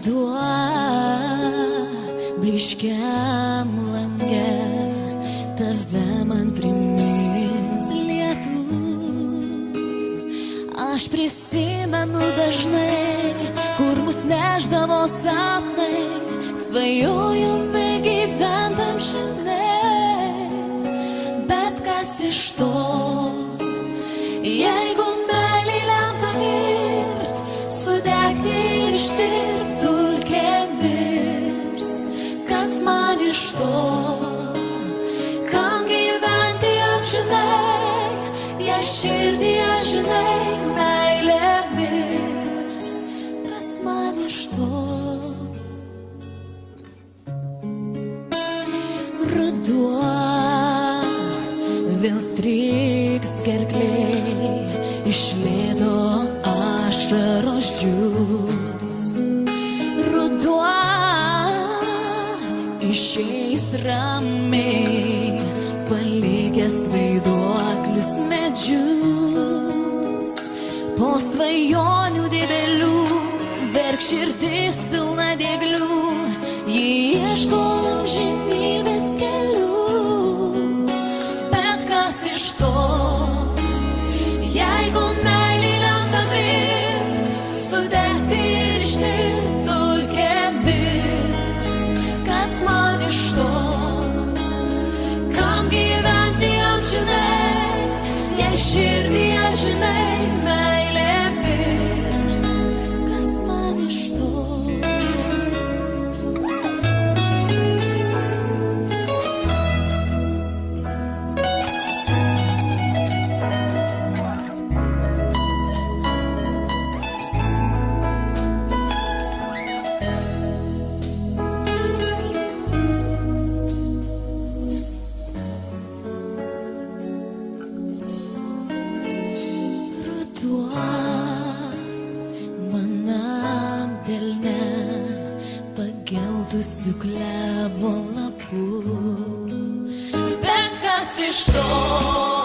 ruduo bliškiam lange tave man primins lietų. Aš prisimenu dažnai, kur mus neždavo sapnai, svajojome gyventam žinai, bet kas iš to, jeigu meilį lemta mirt, sudegti ir ištirpti man iš to, kam gyventi amžinai, jei širdį aš žinai, meilė mirs, kas man iš to. Ruduo vėl striks gerkliai, išlėdo ašaros džius. Ruduo išeis ramiai, palikęs vaiduoklius medžius. Po svajonių didelių, verk širdis pilna dėglių, jį ieško amžinybės kelių. Bet kas iš to, jeigu meilį lemta virt, sudegti ir ištirti pageltusių klevo lapų. Bet kas iš to,